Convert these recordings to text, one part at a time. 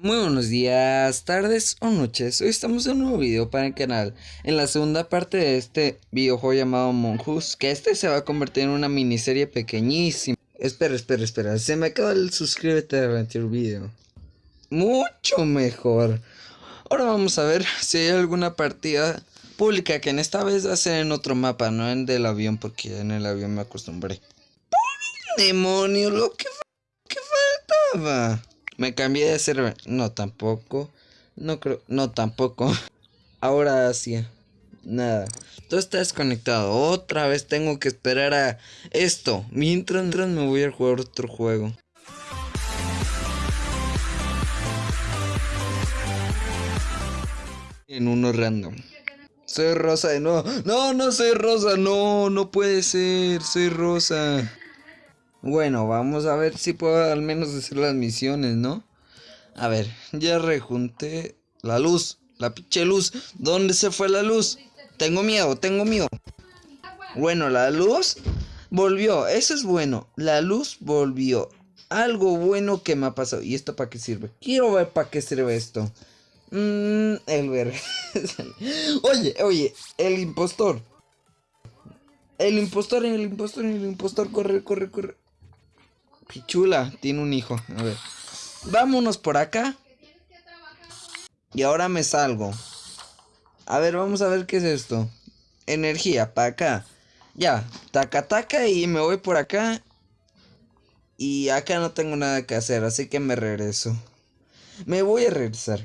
Muy buenos días, tardes o noches. Hoy estamos en un nuevo video para el canal. En la segunda parte de este videojuego llamado Monjus, que este se va a convertir en una miniserie pequeñísima. Espera, espera, espera. Se me acaba el suscríbete al anterior video. Mucho mejor. Ahora vamos a ver si hay alguna partida pública que en esta vez va a ser en otro mapa, no en del avión, porque en el avión me acostumbré. ¡Por demonio! Lo que, que faltaba. Me cambié de server. No, tampoco. No creo. No, tampoco. Ahora sí. Nada. Todo está desconectado. Otra vez tengo que esperar a esto. Mientras me voy a jugar otro juego. En uno random. Soy rosa de nuevo. No, no soy rosa. No, no puede ser. Soy rosa. Bueno, vamos a ver si puedo al menos hacer las misiones, ¿no? A ver, ya rejunté la luz, la pinche luz. ¿Dónde se fue la luz? Tengo miedo, tengo miedo. Bueno, la luz volvió, eso es bueno. La luz volvió. Algo bueno que me ha pasado. ¿Y esto para qué sirve? Quiero ver para qué sirve esto. Mmm, el ver. oye, oye, el impostor. El impostor, el impostor, el impostor, corre, corre, corre. Pichula, tiene un hijo. A ver. Vámonos por acá. Y ahora me salgo. A ver, vamos a ver qué es esto. Energía, para acá. Ya, taca taca y me voy por acá. Y acá no tengo nada que hacer, así que me regreso. Me voy a regresar.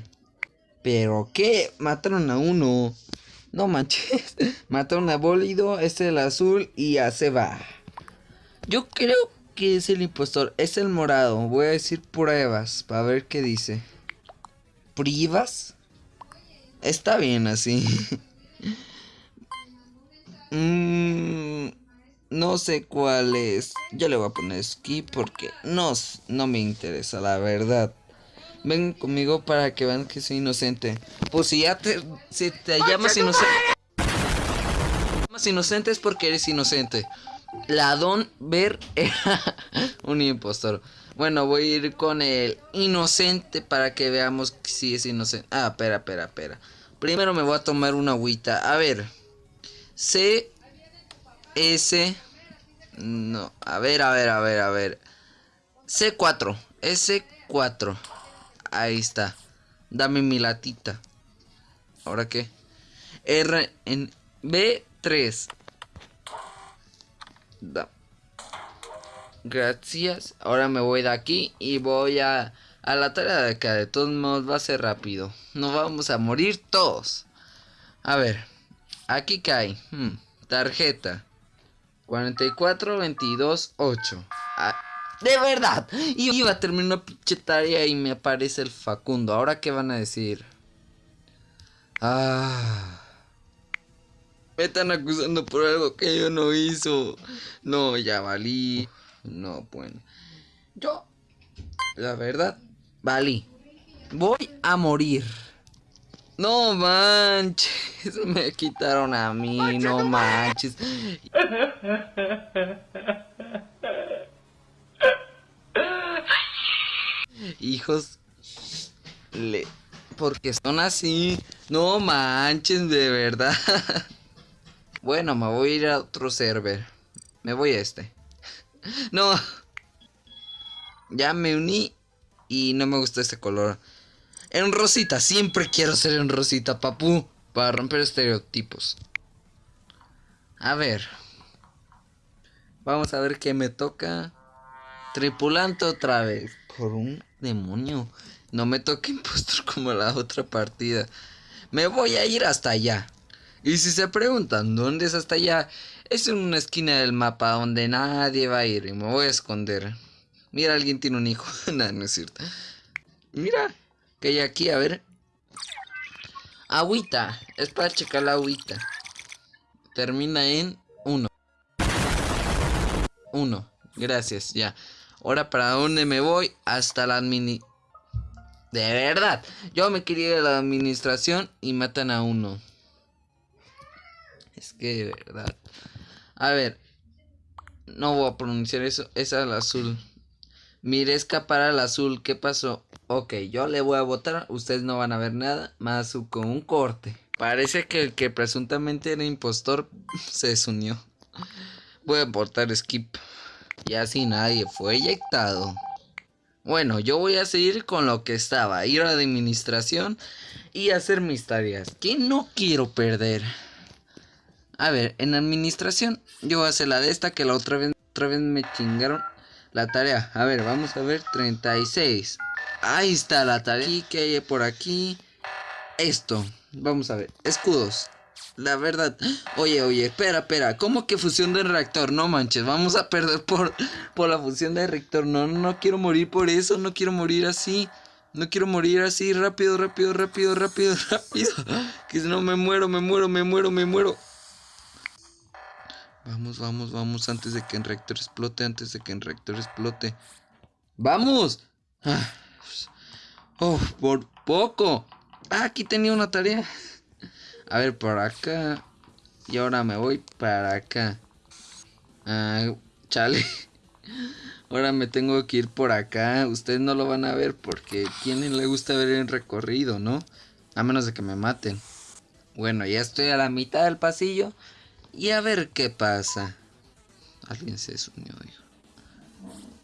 Pero qué, mataron a uno. No manches. mataron a Bólido, este es el azul y ya se va. Yo creo que es el impostor. Es el morado. Voy a decir pruebas para ver qué dice. ¿Pruebas? Está bien así. Mm, no sé cuál es. Yo le voy a poner skip porque no, no me interesa, la verdad. Ven conmigo para que vean que soy inocente. Pues si ya te, si te llamas inocente... Llamas inocente es porque eres inocente. La Don Ver un impostor. Bueno, voy a ir con el inocente para que veamos si es inocente. Ah, espera, espera, espera. Primero me voy a tomar una agüita. A ver. C. S. No. A ver, a ver, a ver, a ver. C4. S4. Ahí está. Dame mi latita. ¿Ahora qué? R en B3. Gracias. Ahora me voy de aquí y voy a, a la tarea de acá. De todos modos va a ser rápido. No vamos a morir todos. A ver. Aquí cae. Hmm, tarjeta. 44, 22, 8. de verdad. Iba a terminar una pinche tarea y me aparece el Facundo. ¿Ahora qué van a decir? Ah... Me están acusando por algo que yo no hizo. No, ya valí. No, bueno. Yo, la verdad, valí. Voy a morir. No manches, me quitaron a mí, no manches. Hijos, le, porque son así. No manches, de verdad. Bueno, me voy a ir a otro server. Me voy a este. no. Ya me uní y no me gusta este color. En rosita, siempre quiero ser en rosita, papu. Para romper estereotipos. A ver. Vamos a ver qué me toca. Tripulante otra vez. Por un demonio. No me toque impostor como la otra partida. Me voy a ir hasta allá. Y si se preguntan dónde es hasta allá, es en una esquina del mapa donde nadie va a ir y me voy a esconder. Mira, alguien tiene un hijo. no, no es cierto. Mira, que hay aquí, a ver. Agüita, es para checar la agüita. Termina en 1. 1, gracias, ya. Ahora, ¿para dónde me voy? Hasta la admini... De verdad, yo me quería ir a la administración y matan a uno. Es que de verdad. A ver. No voy a pronunciar eso. Esa es la azul. Miré escapar al azul. ¿Qué pasó? Ok, yo le voy a votar. Ustedes no van a ver nada. Más con un corte. Parece que el que presuntamente era impostor se desunió. Voy a votar skip. Y así nadie fue eyectado. Bueno, yo voy a seguir con lo que estaba. Ir a la administración y hacer mis tareas. Que no quiero perder. A ver, en administración yo voy a hacer la de esta que la otra vez, otra vez me chingaron la tarea. A ver, vamos a ver, 36. Ahí está la tarea. ¿Qué que hay por aquí. Esto. Vamos a ver. Escudos. La verdad. Oye, oye, espera, espera. ¿Cómo que fusión de reactor? No manches, vamos a perder por, por la fusión de reactor. No, no quiero morir por eso. No quiero morir así. No quiero morir así. Rápido, rápido, rápido, rápido, rápido. Que si no me muero, me muero, me muero, me muero. Vamos, vamos, vamos. Antes de que el reactor explote. Antes de que el reactor explote. ¡Vamos! Oh, por poco. Ah, aquí tenía una tarea. A ver, por acá. Y ahora me voy para acá. Ah, chale. Ahora me tengo que ir por acá. Ustedes no lo van a ver porque quién le gusta ver el recorrido, ¿no? A menos de que me maten. Bueno, ya estoy a la mitad del pasillo. Y a ver qué pasa. Alguien se desunió, hijo.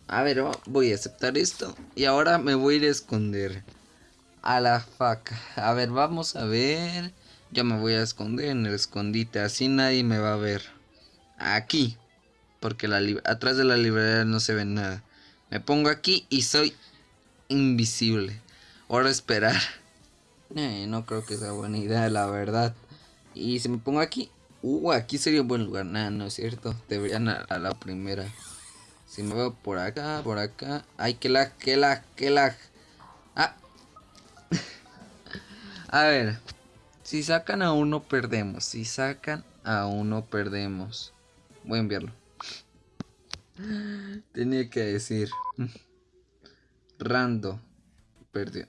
A ver, voy a aceptar esto. Y ahora me voy a ir a esconder. A la faca. A ver, vamos a ver. Yo me voy a esconder en el escondite. Así nadie me va a ver. Aquí. Porque atrás de la librería no se ve nada. Me pongo aquí y soy invisible. Ahora esperar. Eh, no creo que sea buena idea, la verdad. Y si me pongo aquí. Uh, aquí sería un buen lugar. Nada, no es cierto. Deberían a, a la primera. Si me veo por acá, por acá. Ay, que lag, que lag, que lag. Ah, a ver. Si sacan a uno, perdemos. Si sacan a uno, perdemos. Voy a enviarlo. Tenía que decir. Rando. Perdió.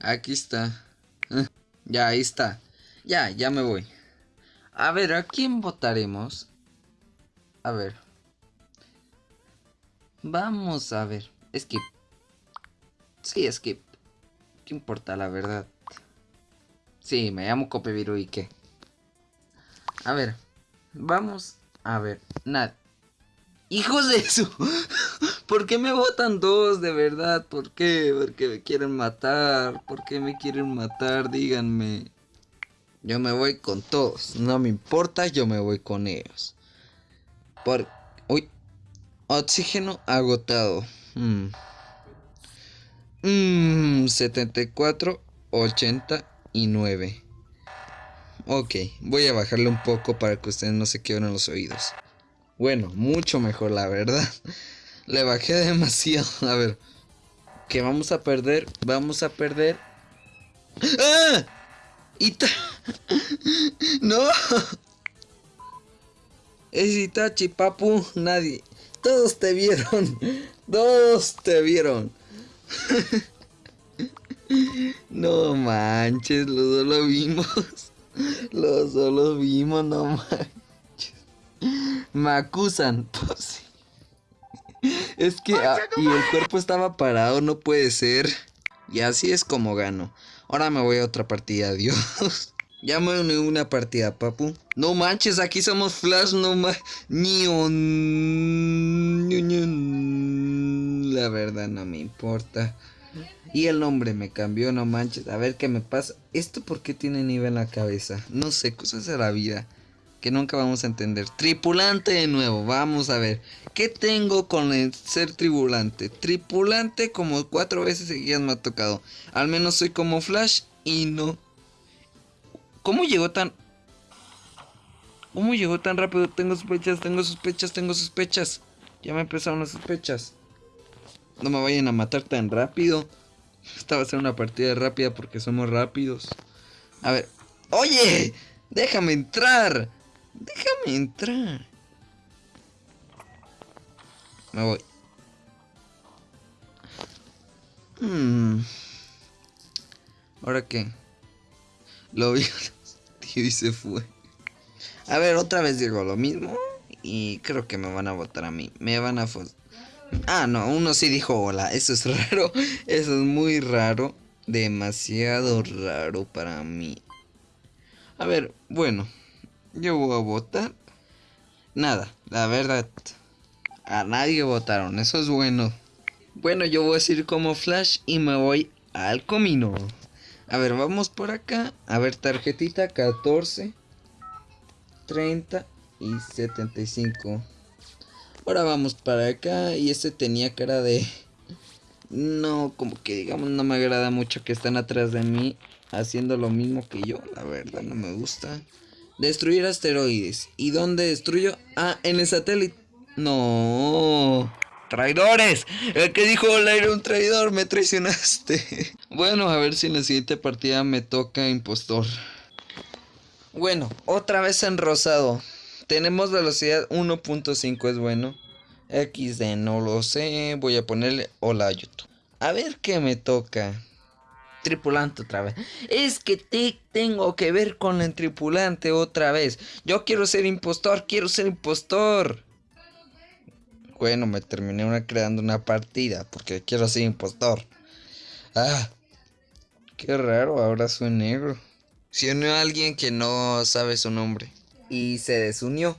Aquí está. Ya, ahí está. Ya, ya me voy. A ver, ¿a quién votaremos? A ver. Vamos a ver. Skip. Sí, skip. ¿Qué importa la verdad? Sí, me llamo Copeviru y qué. A ver, vamos a ver. Nada. Hijos de eso. ¿Por qué me votan dos de verdad? ¿Por qué? Porque me quieren matar. ¿Por qué me quieren matar? Díganme. Yo me voy con todos. No me importa, yo me voy con ellos. Por... Uy. Oxígeno agotado. Mmm. Mmm, 74, 89. Ok, voy a bajarle un poco para que ustedes no se quiebren los oídos. Bueno, mucho mejor, la verdad. Le bajé demasiado. A ver. Que vamos a perder. Vamos a perder. ¡Ah! ¡Ita! ¡No! Es Itachi, papu. Nadie. Todos te vieron. Todos te vieron. no manches, los dos lo vimos. Los dos lo vimos, no manches. Me acusan. Pues, es que ah, y el cuerpo estaba parado, no puede ser. Y así es como gano. Ahora me voy a otra partida, adiós. Ya me uní una partida, papu. No manches, aquí somos Flash, no manches. La verdad no me importa. Y el nombre me cambió, no manches. A ver qué me pasa. ¿Esto por qué tiene nivel en la cabeza? No sé, cosas de la vida que nunca vamos a entender. Tripulante de nuevo, vamos a ver. ¿Qué tengo con el ser tripulante? Tripulante como cuatro veces seguidas me ha tocado. Al menos soy como Flash y no ¿Cómo llegó tan... ¿Cómo llegó tan rápido? Tengo sospechas, tengo sospechas, tengo sospechas. Ya me empezaron las sospechas. No me vayan a matar tan rápido. Esta va a ser una partida rápida porque somos rápidos. A ver. ¡Oye! ¡Déjame entrar! ¡Déjame entrar! Me voy. Hmm. ¿Ahora qué? Lo vi. y se fue. A ver, otra vez digo lo mismo. Y creo que me van a votar a mí. Me van a Ah, no, uno sí dijo hola. Eso es raro. Eso es muy raro. Demasiado raro para mí. A ver, bueno. Yo voy a votar. Nada, la verdad. A nadie votaron. Eso es bueno. Bueno, yo voy a decir como Flash y me voy al comino. A ver, vamos por acá. A ver, tarjetita 14, 30 y 75. Ahora vamos para acá. Y este tenía cara de... No, como que digamos no me agrada mucho que están atrás de mí haciendo lo mismo que yo. La verdad, no me gusta. Destruir asteroides. ¿Y dónde destruyo? Ah, en el satélite. No. Traidores. El que dijo hola era un traidor. Me traicionaste. bueno, a ver si en la siguiente partida me toca impostor. Bueno, otra vez en rosado. Tenemos velocidad 1.5 es bueno. XD no lo sé. Voy a ponerle hola YouTube. A ver qué me toca. Tripulante otra vez. Es que te tengo que ver con el tripulante otra vez. Yo quiero ser impostor, quiero ser impostor. Bueno, me terminé una creando una partida porque quiero ser impostor. Ah, qué raro, ahora soy negro. Se unió a alguien que no sabe su nombre. Y se desunió.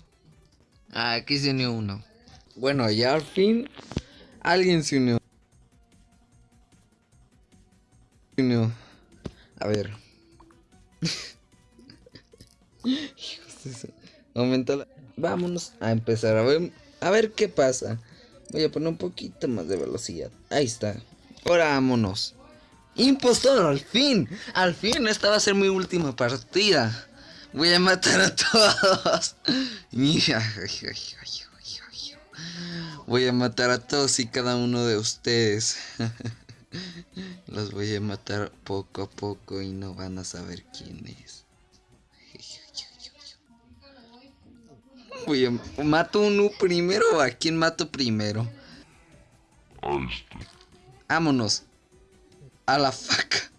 Ah, aquí se unió uno. Bueno, ya al fin alguien se unió. A ver. Aumenta la... Vámonos a empezar a ver a ver qué pasa. Voy a poner un poquito más de velocidad. Ahí está. Ahora vámonos. Impostor, al fin. Al fin, esta va a ser mi última partida. Voy a matar a todos. Voy a matar a todos y cada uno de ustedes. Los voy a matar poco a poco y no van a saber quién es. ¿Mato uno primero o a quién mato primero? Vámonos. A la faca.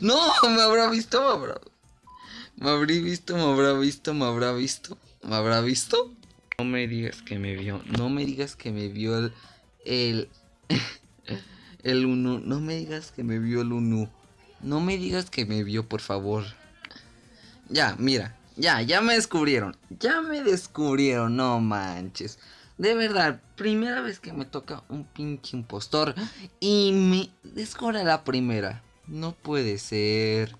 No, me habrá visto, me habrá... Me habrá visto, me habrá visto, me habrá visto. ¿Me habrá visto? No me digas que me vio. No me digas que me vio el... El... El uno. No me digas que me vio el uno. No me digas que me vio, por favor. Ya, mira. Ya, ya me descubrieron. Ya me descubrieron, no manches. De verdad, primera vez que me toca un pinche impostor y me descubre la primera. No puede ser.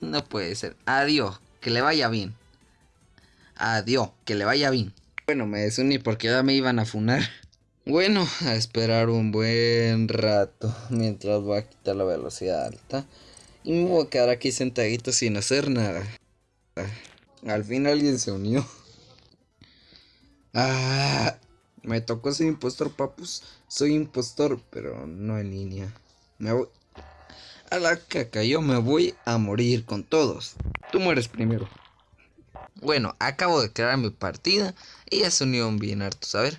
No puede ser. Adiós, que le vaya bien. Adiós, que le vaya bien. Bueno, me desuní porque ya me iban a funar. Bueno, a esperar un buen rato mientras voy a quitar la velocidad alta. Y me voy a quedar aquí sentadito sin hacer nada. Al fin alguien se unió. Ah, me tocó ser impostor, papus. Soy impostor, pero no en línea. Me voy. A la caca, yo me voy a morir con todos. Tú mueres primero. Bueno, acabo de crear mi partida y ya se unió bien harto, ¿sabes?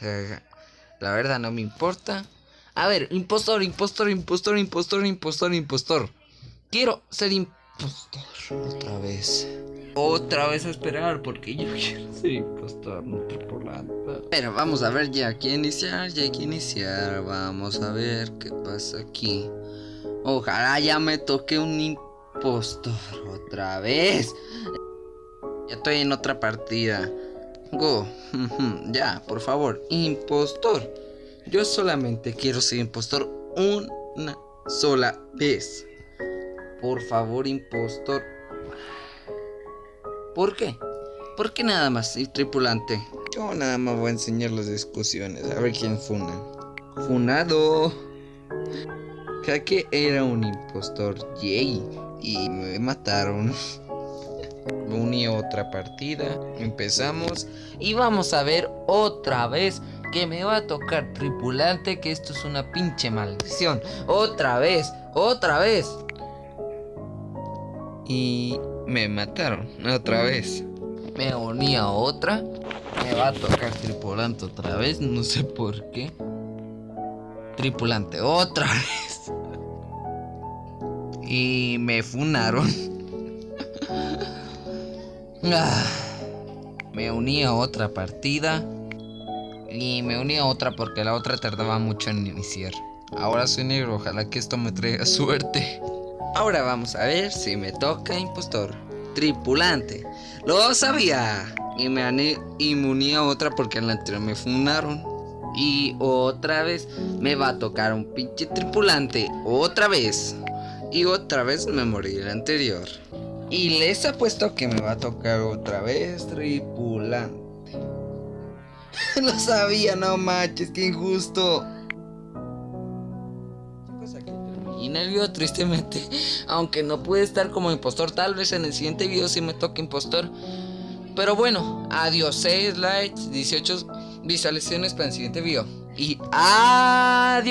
La verdad no me importa. A ver, impostor, impostor, impostor, impostor, impostor, impostor. Quiero ser impostor otra vez. Otra vez a esperar porque yo quiero ser impostor, no tripulante. Pero vamos a ver ya hay que iniciar, ya hay que iniciar. Vamos a ver qué pasa aquí. Ojalá ya me toque un impostor otra vez. Ya estoy en otra partida. Go. ya, por favor. Impostor. Yo solamente quiero ser impostor una sola vez. Por favor, impostor. ¿Por qué? ¿Por qué nada más, y tripulante? Yo nada más voy a enseñar las discusiones. A ver quién funa. Funado. que era un impostor. Yay. Y me mataron. Uní otra partida. Empezamos. Y vamos a ver otra vez que me va a tocar tripulante. Que esto es una pinche maldición. Otra vez. Otra vez y me mataron otra vez. Me uní a otra. Me va a tocar tripulante otra vez, no sé por qué. Tripulante otra vez. Y me funaron. Ah, me uní a otra partida. Y me uní a otra porque la otra tardaba mucho en iniciar. Ahora soy negro, ojalá que esto me traiga suerte. Ahora vamos a ver si me toca impostor. Tripulante. Lo sabía. Y me, y me uní a otra porque en la anterior me funaron. Y otra vez me va a tocar un pinche tripulante. Otra vez. Y otra vez me morí el anterior. Y les apuesto que me va a tocar otra vez tripulante. Lo sabía, no manches, qué injusto. Y video tristemente, aunque no pude estar como impostor, tal vez en el siguiente video sí me toque impostor. Pero bueno, adiós, 6 likes, 18 visualizaciones para el siguiente video. Y adiós.